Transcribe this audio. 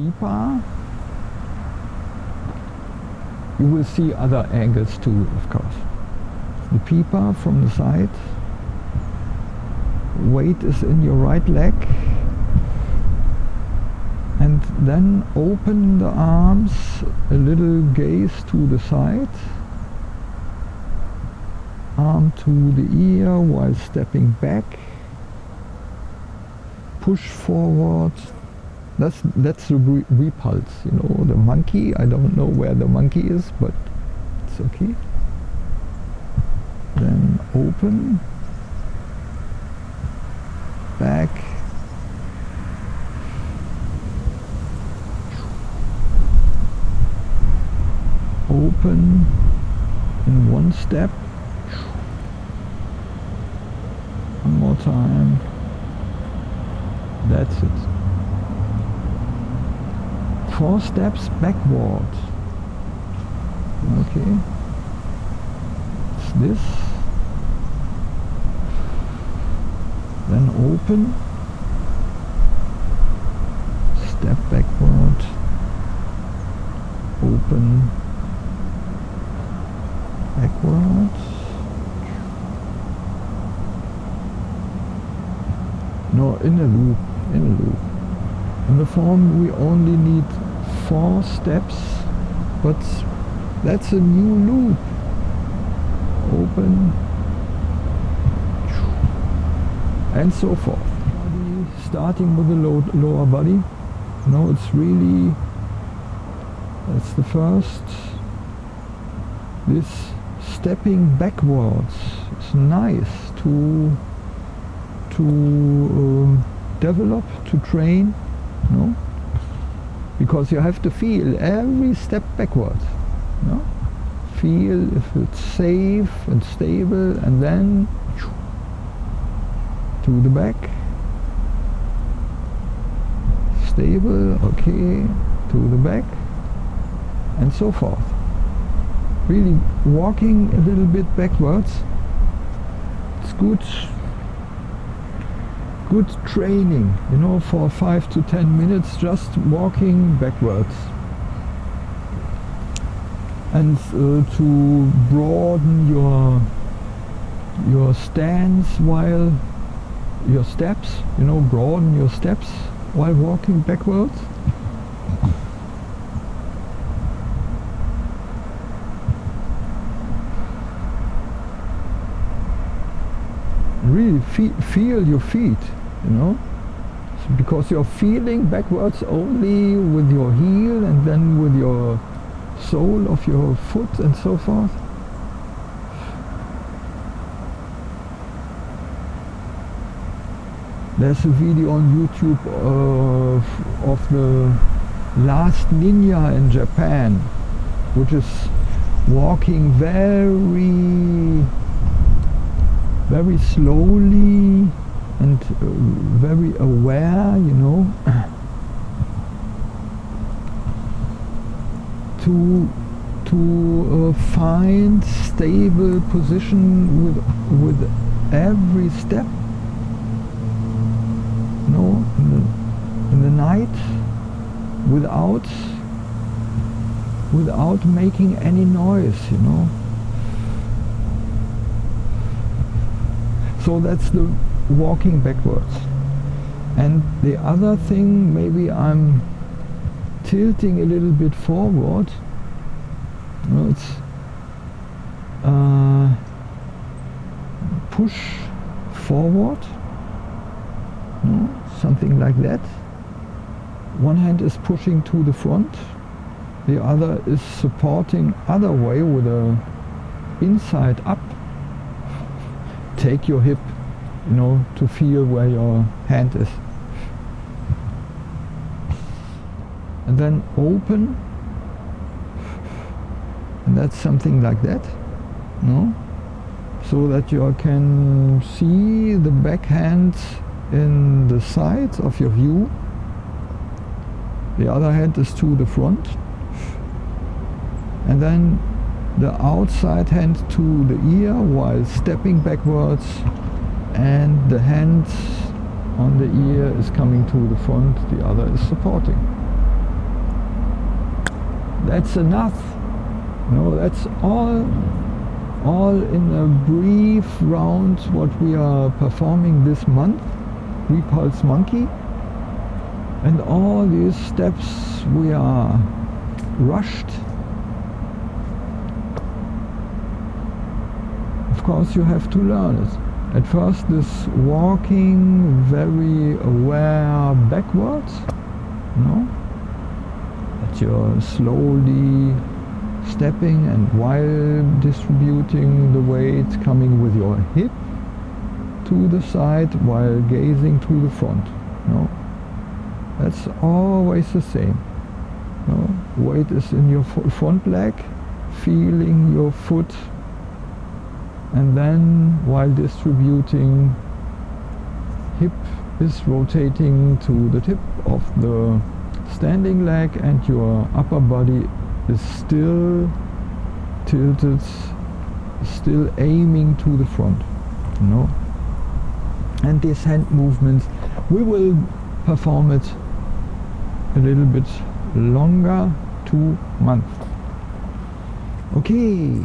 Pipa. You will see other angles too, of course. The Pipa from the side. Weight is in your right leg. And then open the arms, a little gaze to the side. Arm to the ear while stepping back push forward. That's that's the re repulse, you know. The monkey, I don't know where the monkey is, but it's okay. Then open, back, open in one step. One more time. That's it. Four steps backward. Okay. It's this. Then open. Step backward. Open. Backwards. No, in a loop in a loop. In the form we only need four steps, but that's a new loop. Open and so forth. Starting with the low, lower body. No, it's really, that's the first. This stepping backwards is nice to to um, develop, to train? Because you have to feel every step backwards, no? Feel if it's safe and stable and then to the back. Stable, okay, to the back and so forth. Really walking a little bit backwards. It's good good training, you know, for five to ten minutes just walking backwards. And uh, to broaden your your stance while your steps, you know, broaden your steps while walking backwards. really fe feel your feet you know? Because you're feeling backwards only with your heel and then with your sole of your foot and so forth. There's a video on YouTube of, of the last ninja in Japan which is walking very very slowly and uh, very aware, you know, to to uh, find stable position with with every step. You know, in the, in the night, without without making any noise, you know. So that's the walking backwards. And the other thing, maybe I'm tilting a little bit forward. No, it's uh, push forward, no, something like that. One hand is pushing to the front, the other is supporting other way with a inside up. Take your hip you know, to feel where your hand is. And then open, and that's something like that, no? So that you can see the back hand in the sides of your view. The other hand is to the front. And then the outside hand to the ear while stepping backwards and the hand on the ear is coming to the front, the other is supporting. that's enough. No that's all all in a brief round what we are performing this month repulse monkey. And all these steps we are rushed. Of course you have to learn it at first this walking very aware backwards no? That you're slowly stepping and while distributing the weight coming with your hip to the side while gazing to the front no? That's always the same no? Weight is in your front leg feeling your foot and then while distributing hip is rotating to the tip of the standing leg and your upper body is still tilted, still aiming to the front. You know? And these hand movements, we will perform it a little bit longer, two months. Okay.